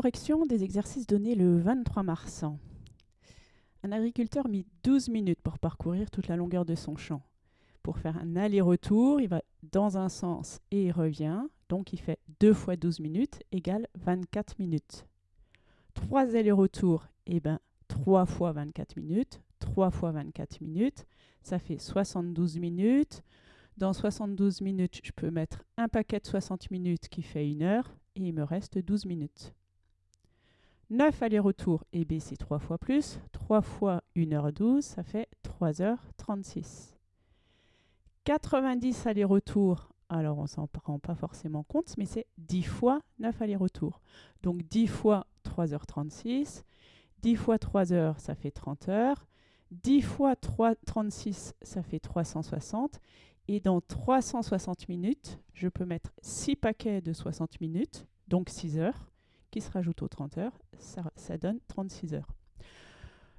correction des exercices donnés le 23 mars. Un agriculteur mit 12 minutes pour parcourir toute la longueur de son champ. Pour faire un aller-retour, il va dans un sens et il revient. Donc il fait 2 fois 12 minutes égale 24 minutes. 3 allers-retours, et eh ben 3 fois 24 minutes. 3 fois 24 minutes, ça fait 72 minutes. Dans 72 minutes, je peux mettre un paquet de 60 minutes qui fait 1 heure et il me reste 12 minutes. 9 allers-retours, et B c'est 3 fois plus. 3 fois 1h12, ça fait 3h36. 90 allers-retours, alors on s'en rend pas forcément compte, mais c'est 10 fois 9 allers-retours. Donc 10 fois 3h36, 10 fois 3 heures, ça fait 30 heures. 10 fois 3, 36, ça fait 360. Et dans 360 minutes, je peux mettre 6 paquets de 60 minutes, donc 6 heures qui se rajoute aux 30 heures, ça, donne 36 heures.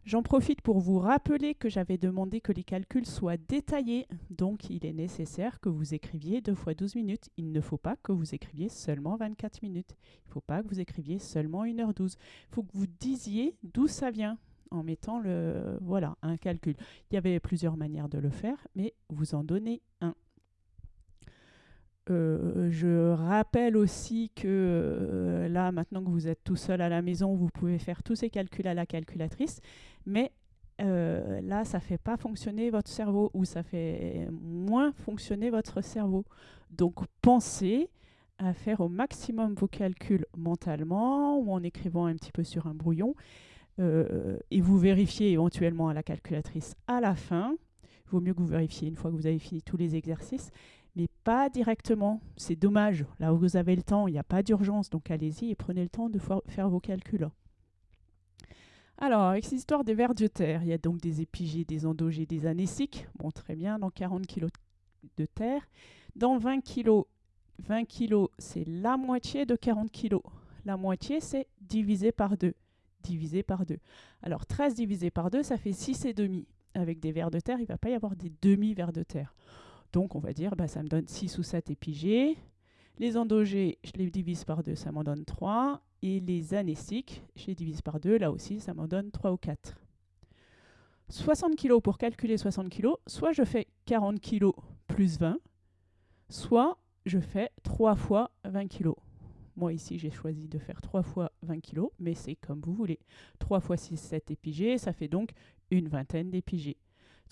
J'en profite pour vous rappeler que j'avais demandé que les calculs soient détaillés, donc il est nécessaire que vous écriviez 2 fois 12 minutes. Il ne faut pas que vous écriviez seulement 24 minutes. Il ne faut pas que vous écriviez seulement 1h12. Il faut que vous disiez d'où ça vient en mettant le, voilà, un calcul. Il y avait plusieurs manières de le faire, mais vous en donnez un. Euh, je rappelle aussi que euh, là, maintenant que vous êtes tout seul à la maison, vous pouvez faire tous ces calculs à la calculatrice, mais euh, là, ça ne fait pas fonctionner votre cerveau ou ça fait moins fonctionner votre cerveau. Donc, pensez à faire au maximum vos calculs mentalement ou en écrivant un petit peu sur un brouillon et vous vérifiez éventuellement à la calculatrice à la fin. Il vaut mieux que vous vérifiez une fois que vous avez fini tous les exercices mais pas directement. C'est dommage. Là où vous avez le temps, il n'y a pas d'urgence, donc allez-y et prenez le temps de faire vos calculs. Alors, avec cette histoire des vers de terre, il y a donc des épigées, des endogées, des anéciques. Bon, très bien, dans 40 kg de terre. Dans 20 kg, 20 kg, c'est la moitié de 40 kg. La moitié, c'est divisé par 2. Divisé par 2. Alors, 13 divisé par 2, ça fait 6 et demi. Avec des vers de terre, il ne va pas y avoir des demi-vers de terre. Donc on va dire, bah, ça me donne 6 ou 7 épigées. Les endogées, je les divise par 2, ça m'en donne 3. Et les anéciques, je les divise par 2, là aussi, ça m'en donne 3 ou 4. 60 kg pour calculer 60 kg, soit je fais 40 kg plus 20, soit je fais 3 fois 20 kg. Moi ici j'ai choisi de faire 3 fois 20 kg, mais c'est comme vous voulez. 3 fois 6, 7 épigées, ça fait donc une vingtaine d'épigées.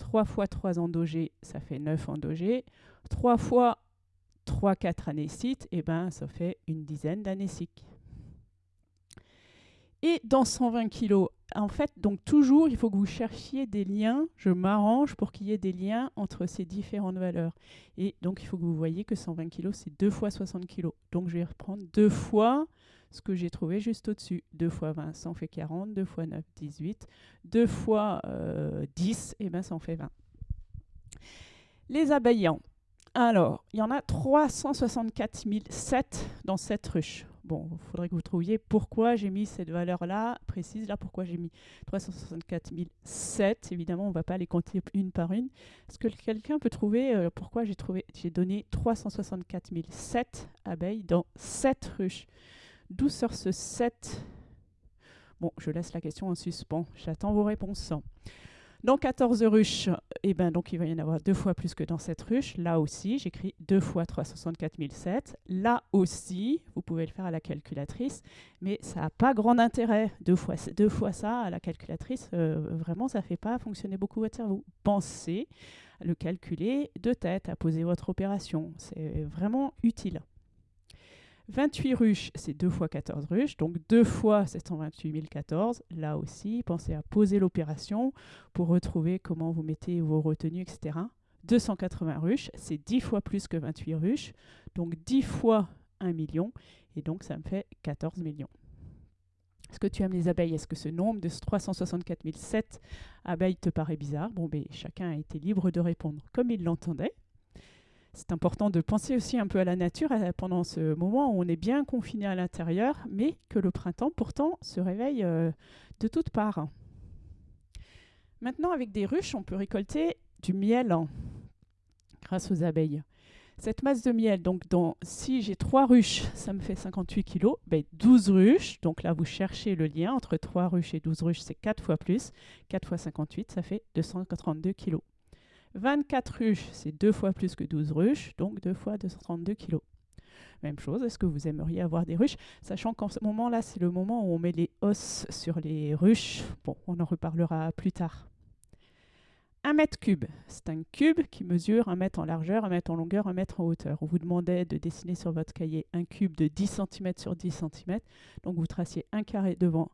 3 fois 3 endogés, ça fait 9 endogés. 3 fois 3, 4 anécites, et eh ben, ça fait une dizaine d'anéciques. Et dans 120 kg, en fait, donc toujours, il faut que vous cherchiez des liens. Je m'arrange pour qu'il y ait des liens entre ces différentes valeurs. Et donc, il faut que vous voyez que 120 kg, c'est 2 fois 60 kg. Donc, je vais reprendre 2 fois ce que j'ai trouvé juste au-dessus. 2 fois 20, ça en fait 40. 2 fois 9, 18. 2 fois 10, et ben ça en fait 20. Les abeillants. Alors, il y en a 364 007 dans cette ruche. Bon, il faudrait que vous trouviez pourquoi j'ai mis cette valeur-là, précise là, pourquoi j'ai mis 364 007. Évidemment, on ne va pas les compter une par une. Est-ce que quelqu'un peut trouver euh, pourquoi j'ai donné 364 007 abeilles dans cette ruche? D'où sort ce 7 Bon, je laisse la question en suspens. J'attends vos réponses. Dans 14 ruches, eh ben, donc il va y en avoir deux fois plus que dans cette ruche. Là aussi, j'écris 2 fois 364 007. Là aussi, vous pouvez le faire à la calculatrice, mais ça n'a pas grand intérêt. Deux fois, deux fois ça à la calculatrice, euh, vraiment, ça ne fait pas fonctionner beaucoup votre cerveau. Pensez à le calculer de tête, à poser votre opération. C'est vraiment utile. 28 ruches, c'est 2 fois 14 ruches, donc 2 fois 728 014. Là aussi, pensez à poser l'opération pour retrouver comment vous mettez vos retenues, etc. 280 ruches, c'est 10 fois plus que 28 ruches, donc 10 fois 1 million, et donc ça me fait 14 millions. Est-ce que tu aimes les abeilles? Est-ce que ce nombre de 364 007 abeilles te paraît bizarre? Bon, ben, chacun a été libre de répondre comme il l'entendait c'est important de penser aussi un peu à la nature euh, pendant ce moment où on est bien confiné à l'intérieur, mais que le printemps pourtant se réveille euh, de toutes parts. Maintenant, avec des ruches, on peut récolter du miel grâce aux abeilles. Cette masse de miel, donc dans, si j'ai 3 ruches, ça me fait 58 kg. Ben 12 ruches, donc là vous cherchez le lien entre 3 ruches et 12 ruches, c'est 4 fois plus. 4 fois 58, ça fait 232 kg. 24 ruches, c'est 2 fois plus que 12 ruches, donc 2 fois 232 kg. Même chose, est-ce que vous aimeriez avoir des ruches? Sachant qu'en ce moment-là, c'est le moment où on met les os sur les ruches. Bon, on en reparlera plus tard. Un mètre cube, c'est un cube qui mesure un mètre en largeur, un mètre en longueur, un mètre en hauteur. On vous demandait de dessiner sur votre cahier un cube de 10 cm sur 10 cm. Donc vous traciez un carré devant,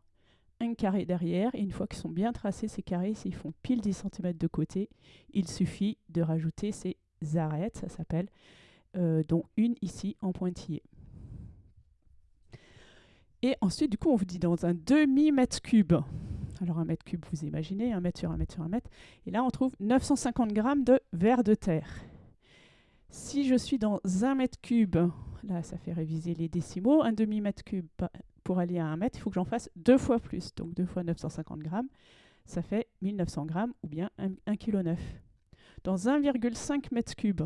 un carré derrière. Et une fois qu'ils sont bien tracés, ces carrés, s'ils font pile 10 cm de côté, il suffit de rajouter ces arêtes, ça s'appelle, euh, dont une ici en pointillé. Et ensuite, du coup, on vous dit dans un demi-mètre cube. Alors un mètre cube, vous imaginez, un mètre sur un mètre sur un mètre. Et là, on trouve 950 grammes de verre de terre. Si je suis dans un mètre cube, là, ça fait réviser les décimaux, un demi-mètre cube pour aller à un mètre, il faut que j'en fasse deux fois plus. Donc deux fois 950 grammes, ça fait 1900 grammes ou bien 1,9 kg. Dans 1,5 mètre cube,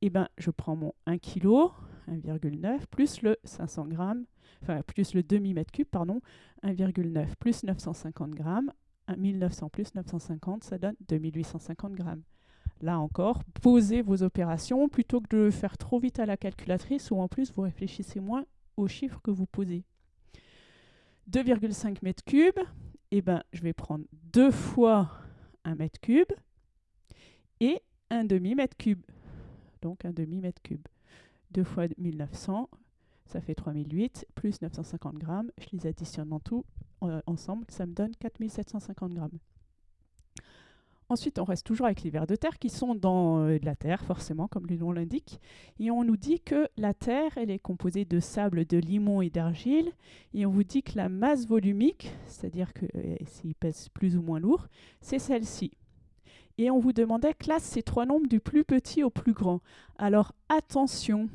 eh ben, je prends mon 1 kg, 1,9, plus le 500 grammes, enfin plus le demi-mètre cube, pardon, 1,9 plus 950 grammes, 1900 plus 950, ça donne 2850 grammes. Là encore, posez vos opérations plutôt que de faire trop vite à la calculatrice ou en plus vous réfléchissez moins aux chiffres que vous posez. 2,5 mètres cubes, eh ben, je vais prendre deux fois un mètre cube et un demi-mètre cube. Donc un demi-mètre cube. 2 fois 1900, ça fait 3008, plus 950 grammes. Je les additionne en tout euh, ensemble, ça me donne 4750 grammes. Ensuite, on reste toujours avec les vers de terre qui sont dans euh, la terre, forcément, comme le nom l'indique. Et on nous dit que la terre, elle est composée de sable, de limon et d'argile. Et on vous dit que la masse volumique, c'est-à-dire que euh, s'il pèse plus ou moins lourd, c'est celle-ci. Et on vous demandait classe ces trois nombres du plus petit au plus grand. Alors attention,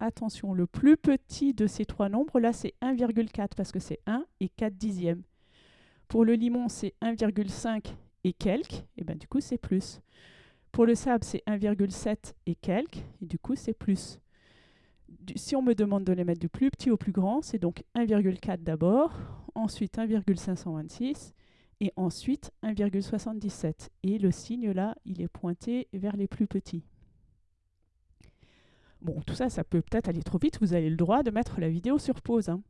attention, le plus petit de ces trois nombres, là c'est 1,4 parce que c'est 1 et 4 dixièmes. Pour le limon, c'est 1,5 et quelques, et bien du coup c'est plus. Pour le sable, c'est 1,7 et quelques, et du coup c'est plus. si on me demande de les mettre du plus petit au plus grand, c'est donc 1,4 d'abord, ensuite 1,526, et ensuite 1,77. Et le signe là, il est pointé vers les plus petits. Bon, tout ça, ça peut peut-être aller trop vite. Vous avez le droit de mettre la vidéo sur pause. Hein.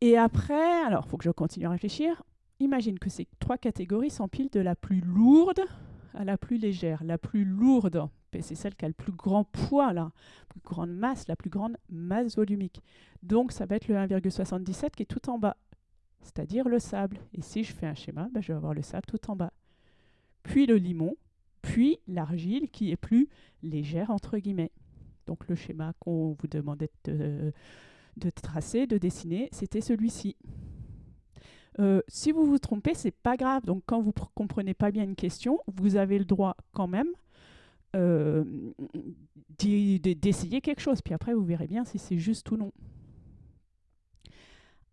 Et après, alors, il faut que je continue à réfléchir. Imagine que ces trois catégories s'empilent de la plus lourde à la plus légère. La plus lourde, ben, c'est celle qui a le plus grand poids, la plus grande masse, la plus grande masse volumique. Donc, ça va être le 1,77 qui est tout en bas c'est-à-dire le sable. Et si je fais un schéma, ben, je vais avoir le sable tout en bas. Puis le limon, puis l'argile qui est plus légère, entre guillemets. Donc le schéma qu'on vous demandait de, tracer, de dessiner, c'était celui-ci. Euh, si vous vous trompez, c'est pas grave. Donc quand vous comprenez pas bien une question, vous avez le droit quand même euh, d'essayer quelque chose. Puis après, vous verrez bien si c'est juste ou non.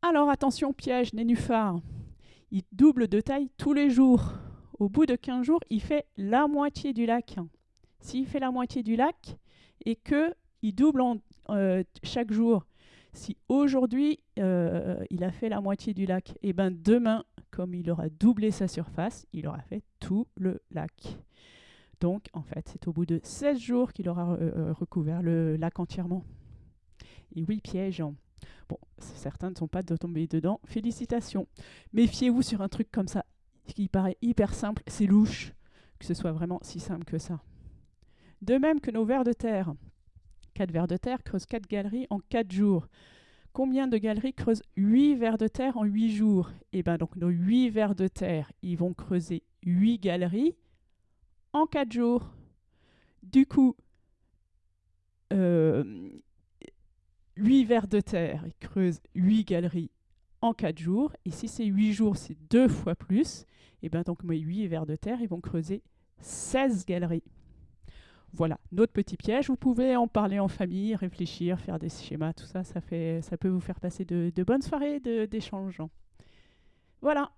Alors attention, piège, nénuphar. Il double de taille tous les jours. Au bout de 15 jours, il fait la moitié du lac. S'il fait la moitié du lac et que il double euh, chaque jour, si aujourd'hui euh, il a fait la moitié du lac, et eh ben demain, comme il aura doublé sa surface, il aura fait tout le lac. Donc en fait, c'est au bout de 16 jours qu'il aura euh, recouvert le lac entièrement. Et oui, piège. Bon, certains ne sont pas de tomber dedans. Félicitations. Méfiez-vous sur un truc comme ça, qui paraît hyper simple, c'est louche que ce soit vraiment si simple que ça. De même que nos vers de terre. 4 vers de terre creusent 4 galeries en 4 jours. Combien de galeries creusent 8 vers de terre en 8 jours? Eh bien, donc nos 8 vers de terre, ils vont creuser 8 galeries en 4 jours. Du coup, euh, 8 vers de terre, ils creusent 8 galeries en 4 jours. Et si c'est 8 jours, c'est deux fois plus. Et bien donc mes 8 vers de terre, ils vont creuser 16 galeries. Voilà, notre petit piège. Vous pouvez en parler en famille, réfléchir, faire des schémas, tout ça, ça, fait, ça peut vous faire passer de, de bonnes soirées d'échange. Voilà.